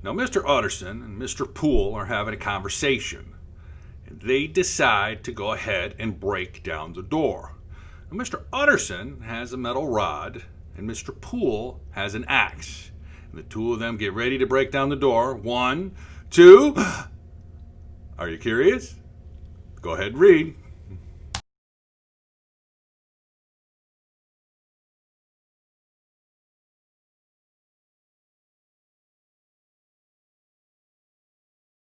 Now, Mr. Utterson and Mr. Poole are having a conversation, and they decide to go ahead and break down the door. Now, Mr. Utterson has a metal rod, and Mr. Poole has an axe. And the two of them get ready to break down the door. One, two. Are you curious? Go ahead read.